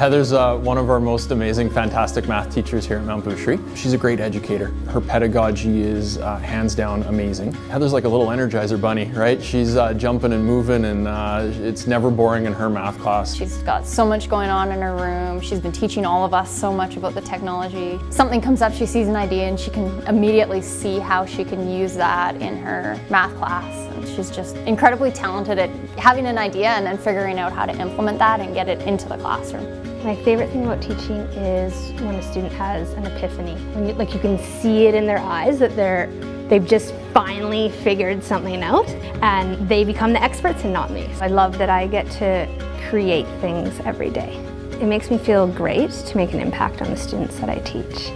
Heather's uh, one of our most amazing, fantastic math teachers here at Mount Boucherie. She's a great educator. Her pedagogy is uh, hands down amazing. Heather's like a little Energizer bunny, right? She's uh, jumping and moving and uh, it's never boring in her math class. She's got so much going on in her room. She's been teaching all of us so much about the technology. Something comes up, she sees an idea and she can immediately see how she can use that in her math class. She's just incredibly talented at having an idea and then figuring out how to implement that and get it into the classroom. My favorite thing about teaching is when a student has an epiphany. When you, like you can see it in their eyes that they're they've just finally figured something out and they become the experts and not me. I love that I get to create things every day. It makes me feel great to make an impact on the students that I teach.